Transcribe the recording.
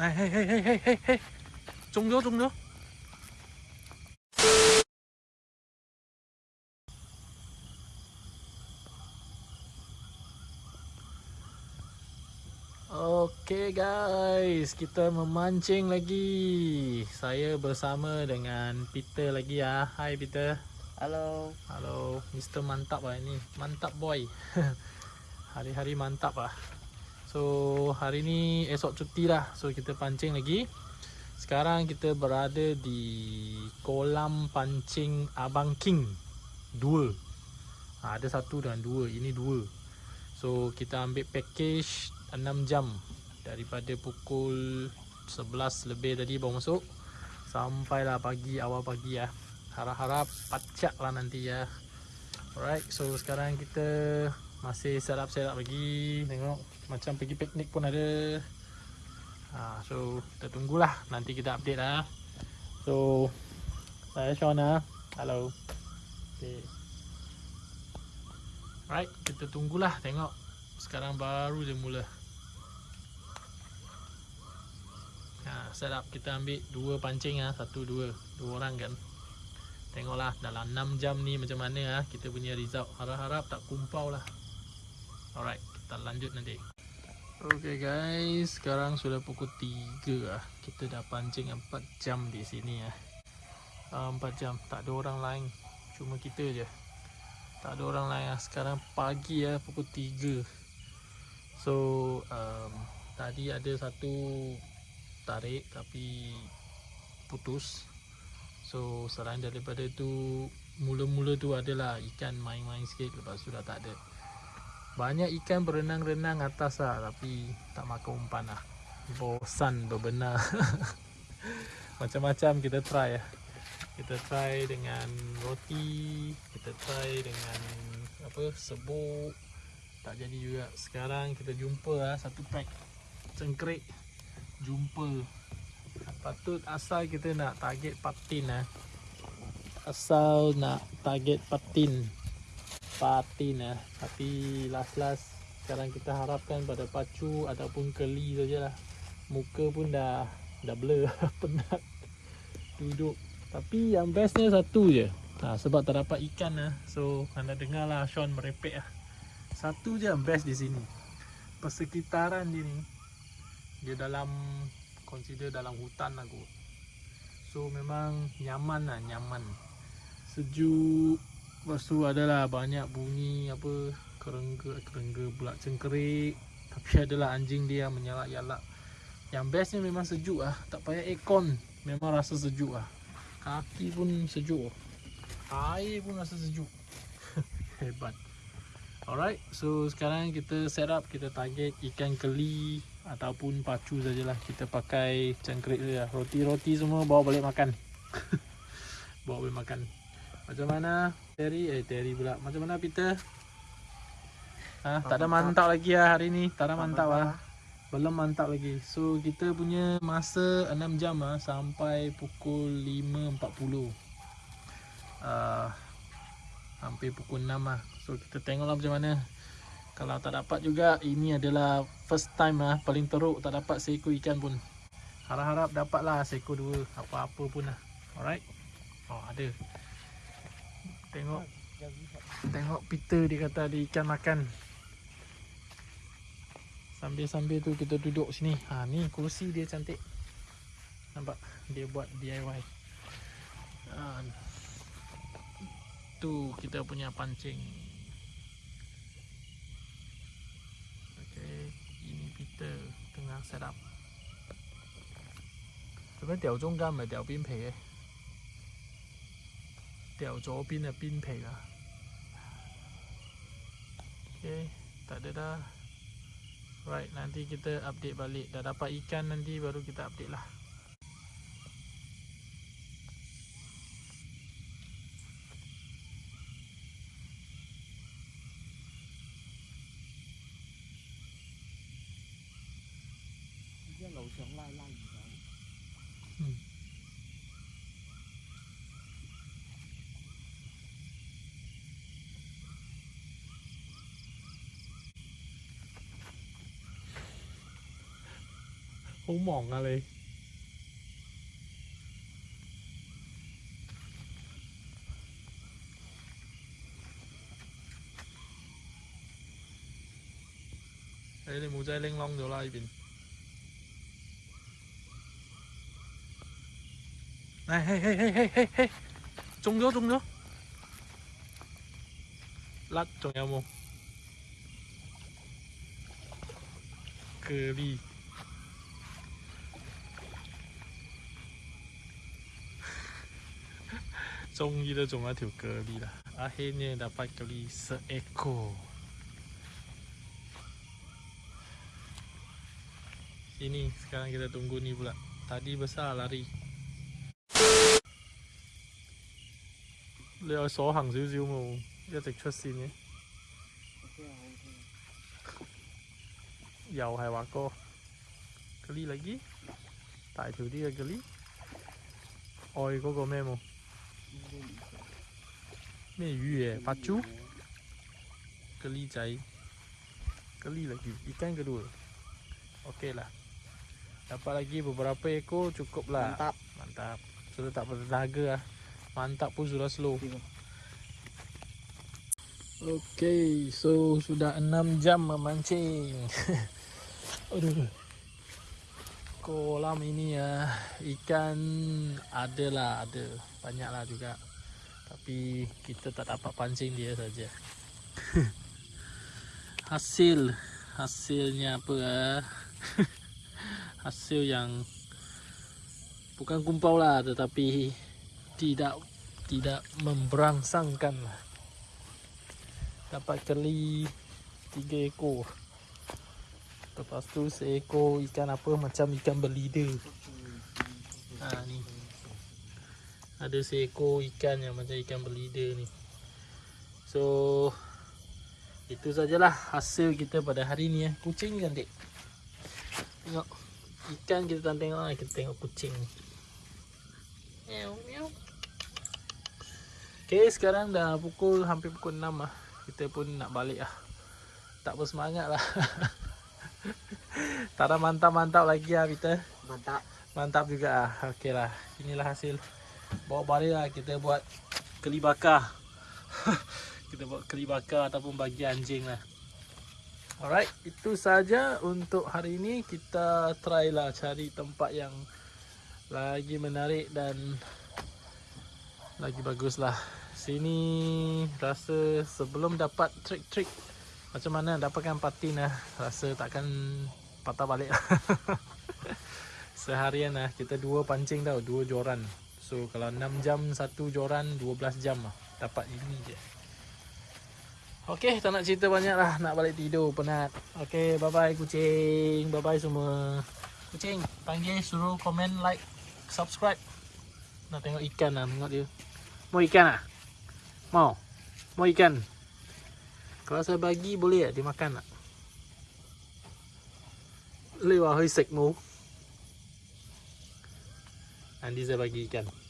Này, hey, hey, hey, hey, hey, hey. Trung vô, trung vô. Okay guys, kita memancing lagi. Saya bersama dengan Peter lagi ya. Hai Peter. Halo. Halo, Mr. Mantap lah ini. Mantap boy. Hari-hari mantap lah. So, hari ni esok cuti lah. So, kita pancing lagi. Sekarang kita berada di kolam pancing Abang King. Dua. Ha, ada satu dan dua. Ini dua. So, kita ambil package 6 jam daripada pukul 11 lebih tadi baru masuk sampailah pagi awal pagi ya harap-harap pacak lah nanti ya alright so sekarang kita masih set up set up lagi tengok macam pergi piknik pun ada. Ha, so kita tunggulah. Nanti kita update lah. So saya Shona hello. Okay. alright kita tunggulah. Tengok. Sekarang baru je mula. Ha, set up. Kita ambil dua pancing ah satu dua. Dua orang kan. Tengoklah. Dalam 6 jam ni macam mana ah kita punya result. Harap-harap tak kumpau lah. Alright kita lanjut nanti Okay guys, sekarang sudah pukul 3 lah. Kita dah pancing 4 jam di sini ya. Uh, 4 jam, tak ada orang lain. Cuma kita je. Tak ada orang lain lah. Sekarang pagi ya, pukul 3. So, um, tadi ada satu tarik tapi putus so selain daripada tu mula-mula tu adalah ikan main-main sikit lepas tu dah tak ada banyak ikan berenang-renang atas lah tapi tak makan umpan lah. Bosan berbenar macam-macam kita try lah. Kita try dengan roti kita try dengan apa sebuk. Tak jadi juga. Sekarang kita jumpa lah satu pack cengkrik jumpa. Patut asal kita nak target patin eh. asal nak target patin patin eh. tapi last last sekarang kita harapkan pada pacu ataupun keli sajalah muka pun dah dah blur penat duduk tapi yang bestnya satu je ha, sebab tak dapat ikan lah. so anda dengar lah Sean merepek lah. satu je yang best di sini persekitaran dia ni dia dalam consider dalam hutan lah kot so memang nyaman lah nyaman sejuk lepas tu adalah banyak bunyi apa kerengga kerengga pula cengkerik. Tapi adalah anjing dia menyalak-yalak. Yang bestnya memang sejuk lah tak payah aircon. Memang rasa sejuk lah kaki pun sejuk. Air pun rasa sejuk. Hebat. Alright so sekarang kita set up kita target ikan keli ataupun pacu sajalah. Kita pakai cangkrik saja roti-roti semua bawa balik makan. Bawa balik makan macam mana? Terry? Eh Terry pula. Macam mana Peter? Ha, tak ada mantap lagi lah hari ni. Tak ada mantap lah belum mantap lagi. So kita punya masa 6 jam lah sampai pukul 5.40 uh, hampir pukul 6 lah so kita tengoklah macam mana. Kalau tak dapat juga ini adalah first time lah paling teruk tak dapat seekor ikan pun. Harap-harap dapatlah seekor dua apa-apa pun lah. Alright. Oh ada. Tengok. Tengok Peter dia kata ada ikan makan. Sambil-sambil tu kita duduk sini. Ha ni kursi dia cantik. Nampak dia buat DIY. Ha, tu kita punya pancing. kita tengah set up 做咩掉中间唔系掉边皮嘅？ 掉左边嘅边皮啦。Okay, tak ada dah. Right, nanti kita update balik. Dah dapat ikan nanti baru kita update lah. 楼上拉拉鱼仔。嗯。 好忙啊你！你哋冇仔拎窿咗啦呢邊。哎嘿嘿嘿嘿嘿嘿，中咗中咗，甩仲有冇？蛤蜊。 종이를 종아 들거리라 아헤네 나팔거리 스에코 Sini sekarang kita tunggu ni pula Tadi besar lari Leo số hàng xíu xíu mà Nhất trực xuất xin nhé Dầu hai quả cô Geli lagi đi, itu dia geli Oi kau kau memo 咩冇？咩鱼嘅？八珠？geli 仔，geli lagi ikan kedua. Okey lah. Dapat lagi beberapa ekor cukup lah. Mantap. Mantap. Sudah tak bertenaga lah. Mantap pun sudah slow. Okey, so sudah 6 jam memancing. Aduh. Kolam ini ya ikan ada lah, ada. Banyak lah juga. Tapi kita tak dapat pancing dia saja. Hasil hasilnya apa ah? Hasil yang bukan kumpau lah tetapi tidak tidak memberangsangkan lah. Dapat keli tiga ekor. Lepas tu seekor ikan apa macam ikan belida. Ha ni. Ada seekor ikan yang macam ikan belida ni. So itu sajalah hasil kita pada hari ni ya. Kucing cantik. Tengok ikan kita tak tengok lah, kita tengok kucing. Meow meow. Okay, sekarang dah pukul hampir pukul 6 lah. Kita pun nak balik lah. Tak bersemangat lah. tak ada mantap-mantap lagi lah kita. Mantap. Mantap juga lah. Okay lah. Inilah hasil. Bawa balik lah kita buat keli bakar. kita buat keli bakar ataupun bagi anjing lah. Alright, itu saja untuk hari ini. Kita try lah cari tempat yang lagi menarik dan lagi bagus lah. Sini rasa sebelum dapat trik-trik macam mana dapatkan patin lah. Rasa takkan patah balik lah. Seharian lah kita dua pancing tau, dua joran. So kalau 6 jam satu joran 12 jam lah dapat ini je. Okey, tak nak cerita banyak lah. Nak balik tidur, penat. Okey, bye-bye kucing. Bye-bye semua. Kucing, panggil, suruh komen, like, subscribe. Nak tengok ikan lah, tengok dia. Mau ikan lah? Mau? Mau ikan? Kalau saya bagi, boleh tak dia makan tak? Lewat hơi sạch mù. Nanti saya bagi ikan.